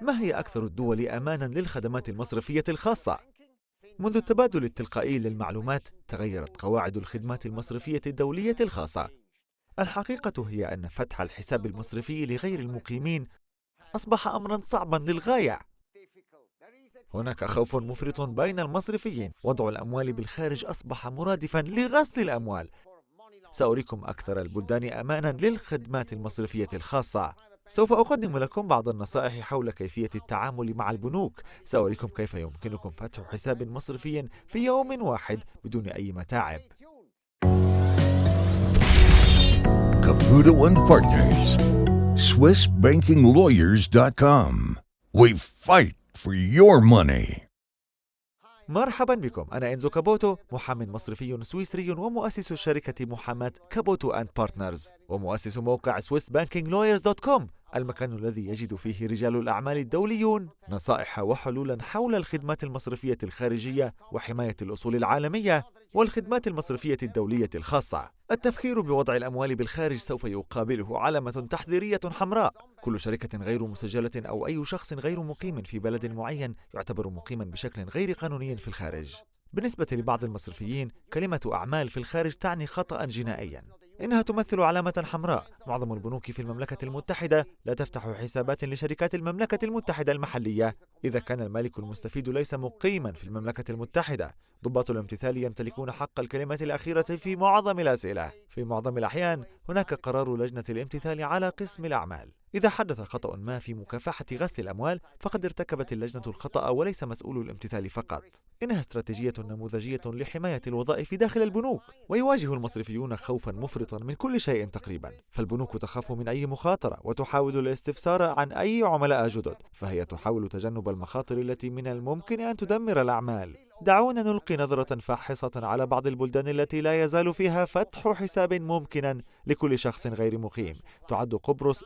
ما هي أكثر الدول أمانا للخدمات المصرفية الخاصة؟ منذ التبادل التلقائي للمعلومات تغيرت قواعد الخدمات المصرفية الدولية الخاصة. الحقيقة هي أن فتح الحساب المصرفي لغير المقيمين أصبح أمرا صعبا للغاية. هناك خوف مفرط بين المصرفيين، وضع الأموال بالخارج أصبح مرادفا لغسل الأموال. سأريكم أكثر البلدان أمانا للخدمات المصرفية الخاصة. سوف أقدم لكم بعض النصائح حول كيفية التعامل مع البنوك. سأريكم كيف يمكنكم فتح حساب مصرفي في يوم واحد بدون أي متاعب. Caputo and Partners SwissBankingLawyers.com We fight for your money. مرحبا بكم. أنا إنزو كابوتو محامٍ مصرفي سويسري ومؤسس شركة محاماة Caputo and Partners ومؤسس موقع SwissBankingLawyers.com المكان الذي يجد فيه رجال الأعمال الدوليون نصائح وحلولا حول الخدمات المصرفية الخارجية وحماية الأصول العالمية والخدمات المصرفية الدولية الخاصة. التفكير بوضع الأموال بالخارج سوف يقابله علامة تحذيرية حمراء. كل شركة غير مسجلة أو أي شخص غير مقيم في بلد معين يعتبر مقيما بشكل غير قانوني في الخارج. بالنسبة لبعض المصرفيين، كلمة أعمال في الخارج تعني خطأ جنائيا. إنها تمثل علامة حمراء. معظم البنوك في المملكة المتحدة لا تفتح حسابات لشركات المملكة المتحدة المحلية. إذا كان المالك المستفيد ليس مقيما في المملكة المتحدة ضباط الامتثال يمتلكون حق الكلمة الأخيرة في معظم الأسئلة. في معظم الأحيان هناك قرار لجنة الامتثال على قسم الأعمال. إذا حدث خطأ ما في مكافحة غسل الأموال فقد ارتكبت اللجنة الخطأ وليس مسؤول الامتثال فقط. إنها استراتيجية نموذجية لحماية الوظائف داخل البنوك ويواجه المصرفيون خوفا مفرطا من كل شيء تقريبا. فالبنوك تخاف من أي مخاطرة وتحاول الاستفسار عن أي عملاء جدد فهي تحاول تجنب المخاطر التي من الممكن أن تدمر الأعمال. دعونا نلقي نظرة فاحصة على بعض البلدان التي لا يزال فيها فتح حساب ممكنا لكل شخص غير مقيم. تعد قبرص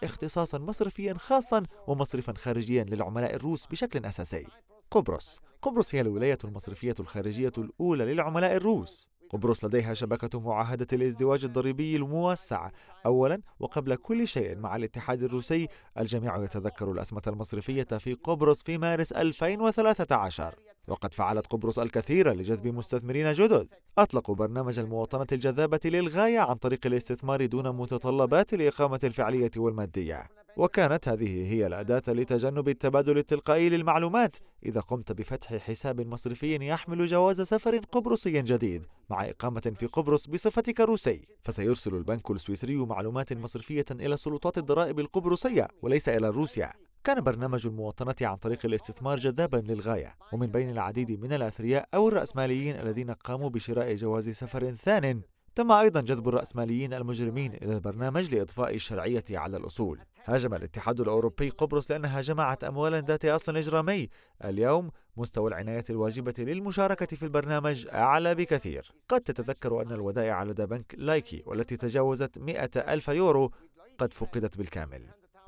اختصاصا مصرفيا خاصا ومصرفا خارجيا للعملاء الروس بشكل أساسي. قبرص. قبرص هي الولاية المصرفية الخارجية الأولى للعملاء الروس. قبرص لديها شبكة معاهدة الازدواج الضريبي الموسع أولا وقبل كل شيء مع الاتحاد الروسي. الجميع يتذكر الأزمة المصرفية في قبرص في مارس 2013 وقد فعلت قبرص الكثير لجذب مستثمرين جدد. أطلقوا برنامج المواطنة الجذابة للغاية عن طريق الاستثمار دون متطلبات الإقامة الفعلية والمادية. وكانت هذه هي الأداة لتجنب التبادل التلقائي للمعلومات إذا قمت بفتح حساب مصرفي يحمل جواز سفر قبرصي جديد مع إقامة في قبرص بصفتك روسي. فسيرسل البنك السويسري معلومات مصرفية إلى سلطات الضرائب القبرصية وليس إلى روسيا. كان برنامج المواطنة عن طريق الاستثمار جذابا للغاية. ومن بين العديد من الأثرياء أو الرأسماليين الذين قاموا بشراء جواز سفر ثان تم أيضا جذب الرأسماليين المجرمين إلى البرنامج لإضفاء الشرعية على الأصول. هاجم الاتحاد الأوروبي قبرص لأنها جمعت أموالا ذات أصل إجرامي. اليوم مستوى العناية الواجبة للمشاركة في البرنامج أعلى بكثير. قد تتذكر أن الودائع لدى بنك لايكي والتي تجاوزت 100 ألف يورو قد فقدت بالكامل.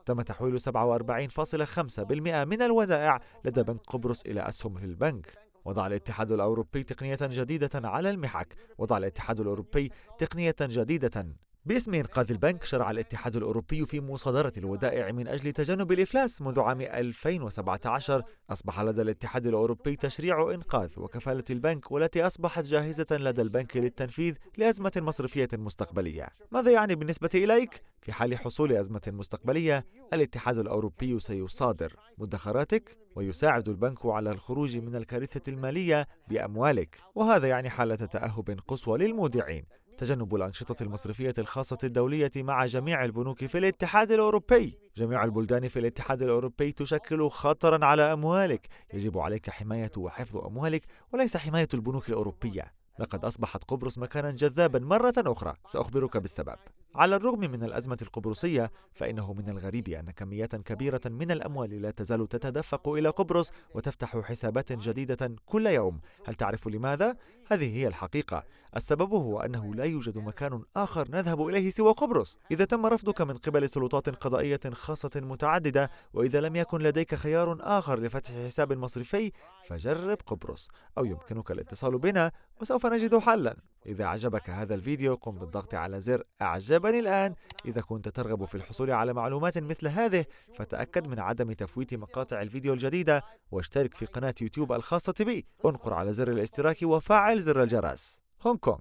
تم تحويل 47.5% من الودائع لدى بنك قبرص إلى أسهم في البنك. وضع الاتحاد الأوروبي تقنية جديدة على المحك. وضع الاتحاد الأوروبي تقنية جديدة باسم إنقاذ البنك شرع الاتحاد الأوروبي في مصادرة الودائع من أجل تجنب الإفلاس منذ عام 2017 أصبح لدى الاتحاد الأوروبي تشريع إنقاذ وكفالة البنك والتي أصبحت جاهزة لدى البنك للتنفيذ لأزمة مصرفية مستقبلية. ماذا يعني بالنسبة إليك؟ في حال حصول أزمة مستقبلية الاتحاد الأوروبي سيصادر مدخراتك ويساعد البنك على الخروج من الكارثة المالية بأموالك وهذا يعني حالة تأهب قصوى للمودعين. تجنب الأنشطة المصرفية الخاصة الدولية مع جميع البنوك في الاتحاد الأوروبي. جميع البلدان في الاتحاد الأوروبي تشكل خطرا على أموالك. يجب عليك حماية وحفظ أموالك وليس حماية البنوك الأوروبية. لقد أصبحت قبرص مكانا جذابا مرة أخرى. سأخبرك بالسبب. على الرغم من الأزمة القبرصية فإنه من الغريب أن كميات كبيرة من الأموال لا تزال تتدفق إلى قبرص وتفتح حسابات جديدة كل يوم. هل تعرف لماذا؟ هذه هي الحقيقة. السبب هو أنه لا يوجد مكان آخر نذهب إليه سوى قبرص. إذا تم رفضك من قبل سلطات قضائية خاصة متعددة وإذا لم يكن لديك خيار آخر لفتح حساب مصرفي فجرب قبرص أو يمكنك الاتصال بنا وسوف نجد حلا. إذا عجبك هذا الفيديو قم بالضغط على زر أعجبني الآن. إذا كنت ترغب في الحصول على معلومات مثل هذه فتأكد من عدم تفويت مقاطع الفيديو الجديدة واشترك في قناة يوتيوب الخاصة بي. انقر على زر الاشتراك وفعل زر الجرس. هونغ كونغ.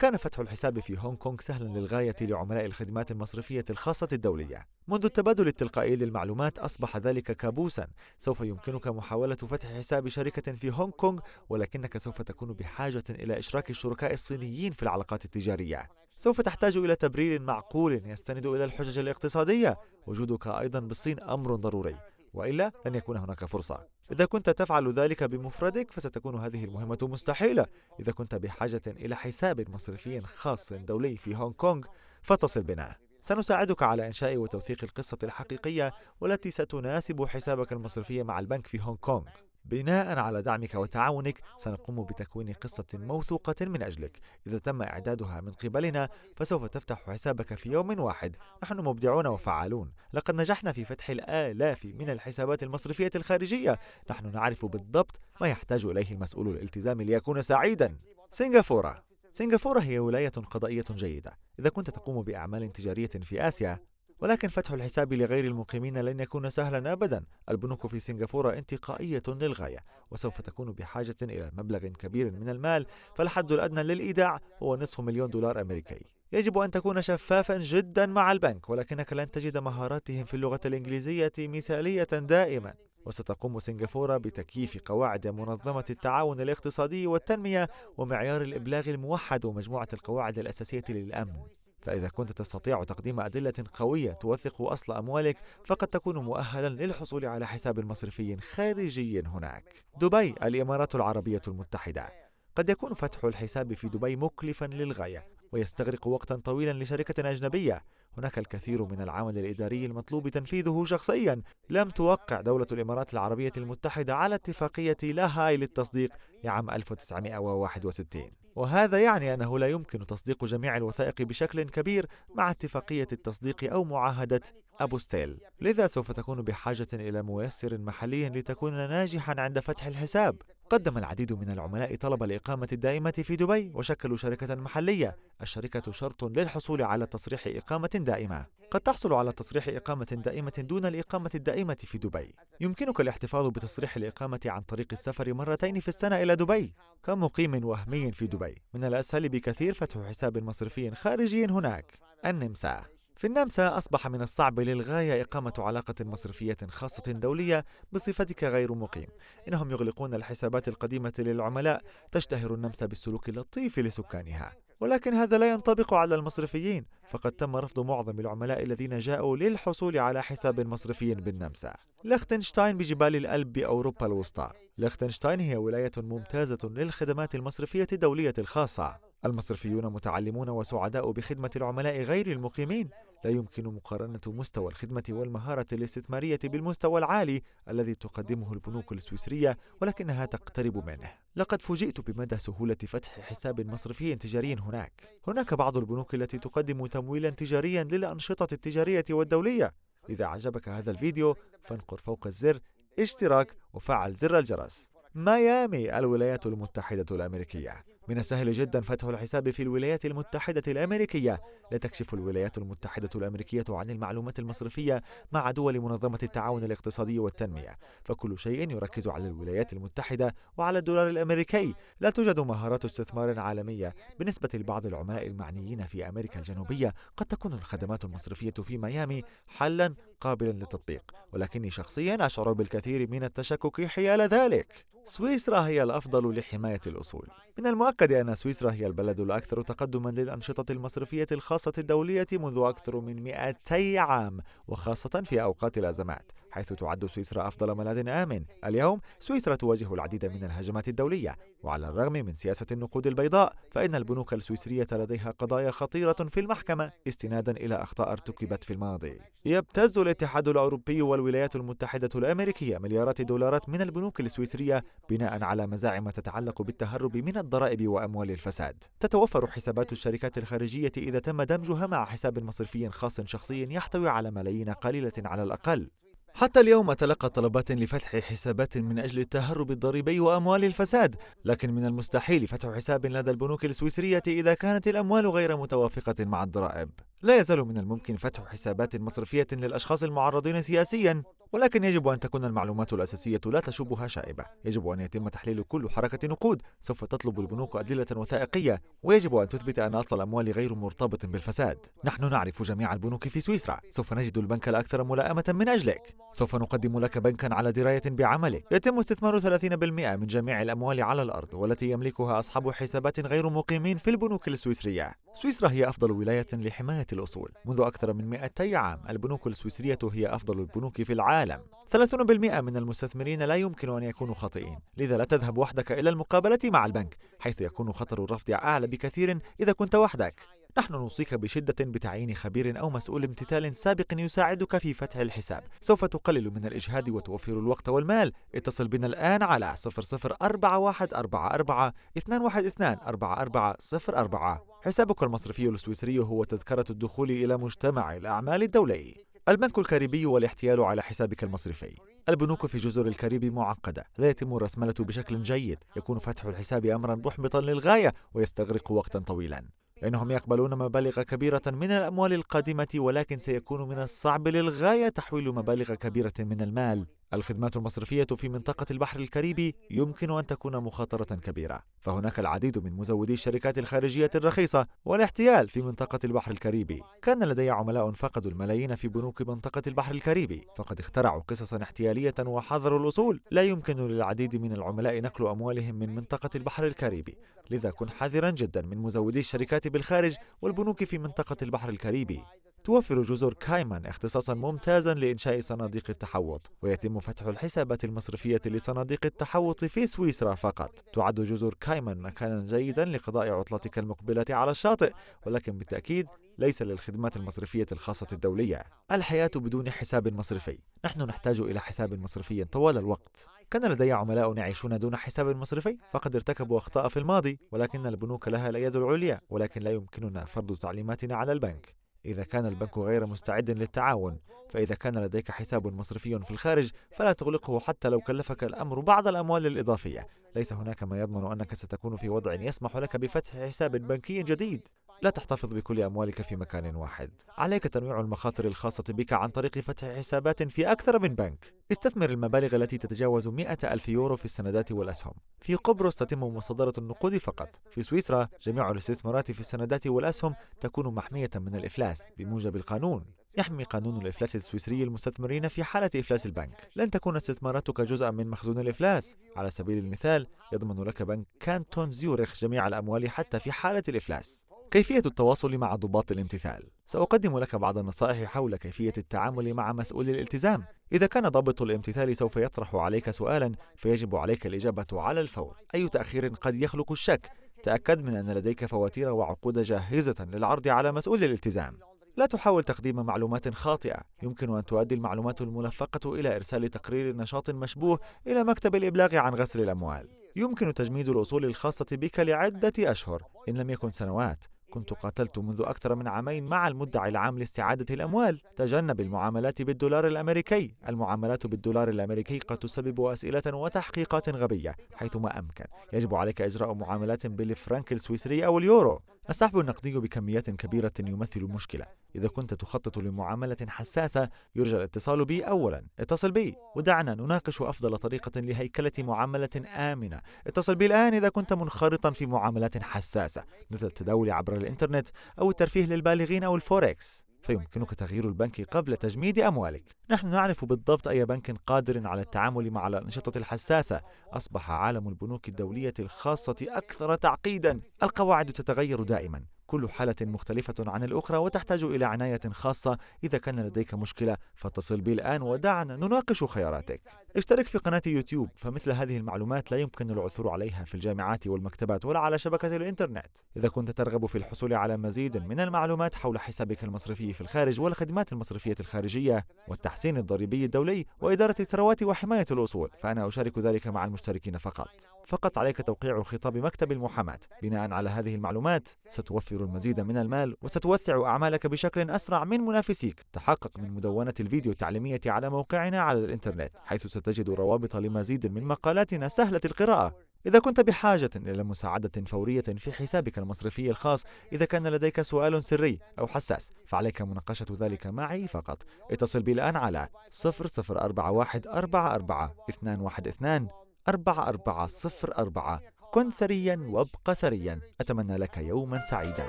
كان فتح الحساب في هونغ كونغ سهلا للغاية لعملاء الخدمات المصرفية الخاصة الدولية. منذ التبادل التلقائي للمعلومات أصبح ذلك كابوسا. سوف يمكنك محاولة فتح حساب شركة في هونغ كونغ ولكنك سوف تكون بحاجة إلى إشراك الشركاء الصينيين في العلاقات التجارية. سوف تحتاج إلى تبرير معقول يستند إلى الحجج الاقتصادية. وجودك أيضا بالصين أمر ضروري. وإلا لن يكون هناك فرصة. إذا كنت تفعل ذلك بمفردك فستكون هذه المهمة مستحيلة. إذا كنت بحاجة إلى حساب مصرفي خاص دولي في هونغ كونغ فاتصل بنا. سنساعدك على إنشاء وتوثيق القصة الحقيقية والتي ستناسب حسابك المصرفي مع البنك في هونغ كونغ. بناء على دعمك وتعاونك سنقوم بتكوين قصة موثوقة من أجلك. إذا تم إعدادها من قبلنا فسوف تفتح حسابك في يوم واحد. نحن مبدعون وفعالون. لقد نجحنا في فتح الآلاف من الحسابات المصرفية الخارجية. نحن نعرف بالضبط ما يحتاج إليه المسؤول الالتزام ليكون سعيدا. سنغافورة. سنغافورة هي ولاية قضائية جيدة. إذا كنت تقوم بأعمال تجارية في آسيا ولكن فتح الحساب لغير المقيمين لن يكون سهلا ابدا. البنوك في سنغافورة انتقائية للغاية وسوف تكون بحاجة إلى مبلغ كبير من المال فالحد الأدنى للإيداع هو نصف مليون دولار أمريكي. يجب أن تكون شفافا جدا مع البنك ولكنك لن تجد مهاراتهم في اللغة الإنجليزية مثالية دائما. وستقوم سنغافورة بتكييف قواعد منظمة التعاون الاقتصادي والتنمية ومعيار الإبلاغ الموحد ومجموعة القواعد الأساسية للأمن. فإذا كنت تستطيع تقديم أدلة قوية توثق أصل أموالك فقد تكون مؤهلا للحصول على حساب مصرفي خارجي هناك. دبي الإمارات العربية المتحدة. قد يكون فتح الحساب في دبي مكلفا للغاية ويستغرق وقتا طويلا لشركة أجنبية. هناك الكثير من العمل الإداري المطلوب تنفيذه شخصيا. لم توقع دولة الإمارات العربية المتحدة على اتفاقية لاهاي للتصديق لعام 1961 وهذا يعني أنه لا يمكن تصديق جميع الوثائق بشكل كبير مع اتفاقية التصديق أو معاهدة أبو ستيل. لذا سوف تكون بحاجة إلى ميسر محلي لتكون ناجحا عند فتح الحساب. قدم العديد من العملاء طلب الإقامة الدائمة في دبي وشكلوا شركة محلية. الشركة شرط للحصول على تصريح إقامة دائمة. قد تحصل على تصريح إقامة دائمة دون الإقامة الدائمة في دبي. يمكنك الاحتفاظ بتصريح الإقامة عن طريق السفر مرتين في السنة إلى دبي. كمقيم وهمي في دبي. من الأسهل بكثير فتح حساب مصرفي خارجي هناك. النمسا. في النمسا أصبح من الصعب للغاية إقامة علاقة مصرفية خاصة دولية بصفتك غير مقيم. إنهم يغلقون الحسابات القديمة للعملاء تشتهر النمسا بالسلوك اللطيف لسكانها. ولكن هذا لا ينطبق على المصرفيين فقد تم رفض معظم العملاء الذين جاءوا للحصول على حساب مصرفي بالنمسا. لختنشتاين بجبال الألب بأوروبا الوسطى. لختنشتاين هي ولاية ممتازة للخدمات المصرفية الدولية الخاصة. المصرفيون متعلمون وسعداء بخدمة العملاء غير المقيمين لا يمكن مقارنة مستوى الخدمة والمهارة الاستثمارية بالمستوى العالي الذي تقدمه البنوك السويسرية ولكنها تقترب منه. لقد فوجئت بمدى سهولة فتح حساب مصرفي تجاري هناك. هناك بعض البنوك التي تقدم تمويلا تجاريا للأنشطة التجارية والدولية. إذا أعجبك هذا الفيديو فانقر فوق الزر اشتراك وفعل زر الجرس. ميامي الولايات المتحدة الأمريكية من السهل جدا فتح الحساب في الولايات المتحدة الأمريكية. لا تكشف الولايات المتحدة الأمريكية عن المعلومات المصرفية مع دول منظمة التعاون الاقتصادي والتنمية. فكل شيء يركز على الولايات المتحدة وعلى الدولار الأمريكي. لا توجد مهارات استثمار عالمية. بالنسبة لبعض العملاء المعنيين في أمريكا الجنوبية قد تكون الخدمات المصرفية في ميامي حلا قابلا للتطبيق. ولكني شخصيا أشعر بالكثير من التشكك حيال ذلك. سويسرا هي الأفضل لحماية الأصول. من المؤكد أن سويسرا هي البلد الأكثر تقدما للأنشطة المصرفية الخاصة الدولية منذ أكثر من 200 عام وخاصة في أوقات الأزمات. حيث تعد سويسرا أفضل ملاذ آمن. اليوم سويسرا تواجه العديد من الهجمات الدولية. وعلى الرغم من سياسة النقود البيضاء فإن البنوك السويسرية لديها قضايا خطيرة في المحكمة استنادا إلى أخطاء ارتكبت في الماضي. يبتز الاتحاد الأوروبي والولايات المتحدة الأمريكية مليارات الدولارات من البنوك السويسرية بناء على مزاعم تتعلق بالتهرب من الضرائب وأموال الفساد. تتوفر حسابات الشركات الخارجية إذا تم دمجها مع حساب مصرفي خاص شخصي يحتوي على ملايين قليلة على الأقل. حتى اليوم أتلقى طلبات لفتح حسابات من أجل التهرب الضريبي وأموال الفساد لكن من المستحيل فتح حساب لدى البنوك السويسرية إذا كانت الأموال غير متوافقة مع الضرائب. لا يزال من الممكن فتح حسابات مصرفية للأشخاص المعرضين سياسيا ولكن يجب أن تكون المعلومات الأساسية لا تشوبها شائبة. يجب أن يتم تحليل كل حركة نقود سوف تطلب البنوك أدلة وثائقية ويجب أن تثبت أن أصل الأموال غير مرتبط بالفساد. نحن نعرف جميع البنوك في سويسرا. سوف نجد البنك الأكثر ملائمة من أجلك. سوف نقدم لك بنكا على دراية بعمله يتم استثمار 30% من جميع الأموال على الأرض والتي يملكها أصحاب حسابات غير مقيمين في البنوك السويسرية. سويسرا هي أفضل ولاية لحماية الأصول. منذ أكثر من 200 عام البنوك السويسرية هي أفضل البنوك في العالم. 30% من المستثمرين لا يمكن أن يكونوا خاطئين. لذا لا تذهب وحدك إلى المقابلة مع البنك حيث يكون خطر الرفض أعلى بكثير إذا كنت وحدك. نحن نوصيك بشدة بتعيين خبير أو مسؤول امتثال سابق يساعدك في فتح الحساب. سوف تقلل من الإجهاد وتوفر الوقت والمال. اتصل بنا الآن على 004144 212 4404 حسابك المصرفي السويسري هو تذكرة الدخول إلى مجتمع الأعمال الدولي. البنك الكاريبي والاحتيال على حسابك المصرفي. البنوك في جزر الكاريبي معقدة. لا يتم الرسملة بشكل جيد. يكون فتح الحساب أمرا محبطا للغاية ويستغرق وقتا طويلا. لأنهم يقبلون مبالغ كبيرة من الأموال القادمة ولكن سيكون من الصعب للغاية تحويل مبالغ كبيرة من المال. الخدمات المصرفية في منطقة البحر الكاريبي يمكن أن تكون مخاطرة كبيرة، فهناك العديد من مزودي الشركات الخارجية الرخيصة والاحتيال في منطقة البحر الكاريبي. كان لدي عملاء فقدوا الملايين في بنوك منطقة البحر الكاريبي، فقد اخترعوا قصصا احتيالية وحظروا الأصول. لا يمكن للعديد من العملاء نقل أموالهم من منطقة البحر الكاريبي، لذا كن حذرا جدا من مزودي الشركات بالخارج والبنوك في منطقة البحر الكاريبي. توفر جزر كايمان اختصاصا ممتازا لإنشاء صناديق التحوط ويتم فتح الحسابات المصرفية لصناديق التحوط في سويسرا فقط. تعد جزر كايمان مكانا جيدا لقضاء عطلتك المقبلة على الشاطئ ولكن بالتأكيد ليس للخدمات المصرفية الخاصة الدولية. الحياة بدون حساب مصرفي. نحن نحتاج إلى حساب مصرفي طوال الوقت. كان لدي عملاء يعيشون دون حساب مصرفي فقد ارتكبوا أخطاء في الماضي ولكن البنوك لها اليد العليا ولكن لا يمكننا فرض تعليماتنا على البنك. إذا كان البنك غير مستعد للتعاون فإذا كان لديك حساب مصرفي في الخارج فلا تغلقه حتى لو كلفك الأمر بعض الأموال الإضافية. ليس هناك ما يضمن أنك ستكون في وضع يسمح لك بفتح حساب بنكي جديد. لا تحتفظ بكل أموالك في مكان واحد. عليك تنويع المخاطر الخاصة بك عن طريق فتح حسابات في أكثر من بنك. استثمر المبالغ التي تتجاوز 100 ألف يورو في السندات والأسهم. في قبرص تتم مصادرة النقود فقط. في سويسرا جميع الاستثمارات في السندات والأسهم تكون محمية من الإفلاس بموجب القانون. يحمي قانون الإفلاس السويسري المستثمرين في حالة إفلاس البنك. لن تكون استثماراتك جزءا من مخزون الإفلاس. على سبيل المثال يضمن لك بنك كانتون زيورخ جميع الأموال حتى في حالة الإفلاس. كيفية التواصل مع ضباط الامتثال؟ سأقدم لك بعض النصائح حول كيفية التعامل مع مسؤول الالتزام. إذا كان ضابط الامتثال سوف يطرح عليك سؤالا فيجب عليك الإجابة على الفور. أي تأخير قد يخلق الشك؟ تأكد من أن لديك فواتير وعقود جاهزة للعرض على مسؤول الالتزام. لا تحاول تقديم معلومات خاطئة. يمكن أن تؤدي المعلومات الملفقة إلى إرسال تقرير نشاط مشبوه إلى مكتب الإبلاغ عن غسل الأموال. يمكن تجميد الأصول الخاصة بك لعدة أشهر. إن لم يكن سنوات كنت قاتلت منذ أكثر من عامين مع المدعي العام لاستعادة الأموال. تجنب المعاملات بالدولار الأمريكي. المعاملات بالدولار الأمريكي قد تسبب أسئلة وتحقيقات غبية حيثما أمكن. يجب عليك إجراء معاملات بالفرنك السويسري أو اليورو. السحب النقدي بكميات كبيرة يمثل مشكلة. إذا كنت تخطط لمعاملة حساسة يرجى الاتصال بي أولا. اتصل بي. ودعنا نناقش أفضل طريقة لهيكلة معاملة آمنة. اتصل بي الآن إذا كنت منخرطا في معاملات حساسة مثل التداول عبر الإنترنت أو الترفيه للبالغين أو الفوركس فيمكنك تغيير البنك قبل تجميد أموالك. نحن نعرف بالضبط أي بنك قادر على التعامل مع الأنشطة الحساسة. أصبح عالم البنوك الدولية الخاصة أكثر تعقيدا. القواعد تتغير دائما. كل حالة مختلفة عن الأخرى وتحتاج إلى عناية خاصة. إذا كان لديك مشكلة فاتصل بي الآن ودعنا نناقش خياراتك. اشترك في قناة يوتيوب فمثل هذه المعلومات لا يمكن العثور عليها في الجامعات والمكتبات ولا على شبكة الإنترنت. إذا كنت ترغب في الحصول على مزيد من المعلومات حول حسابك المصرفي في الخارج والخدمات المصرفية الخارجية والتحسين الضريبي الدولي وإدارة الثروات وحماية الأصول فأنا أشارك ذلك مع المشتركين فقط. فقط عليك توقيع خطاب مكتب المحاماة. بناء على هذه المعلومات ستوفر المزيد من المال وستوسع أعمالك بشكل أسرع من منافسيك. تحقق من مدونة الفيديو التعليمية على موقعنا على الإنترنت حيث ستجد روابط لمزيد من مقالاتنا سهلة القراءة. إذا كنت بحاجة إلى مساعدة فورية في حسابك المصرفي الخاص إذا كان لديك سؤال سري أو حساس فعليك مناقشة ذلك معي فقط. اتصل بي الآن على 0041 44 212 4404 كن ثريا وابق ثريا. أتمنى لك يوما سعيدا.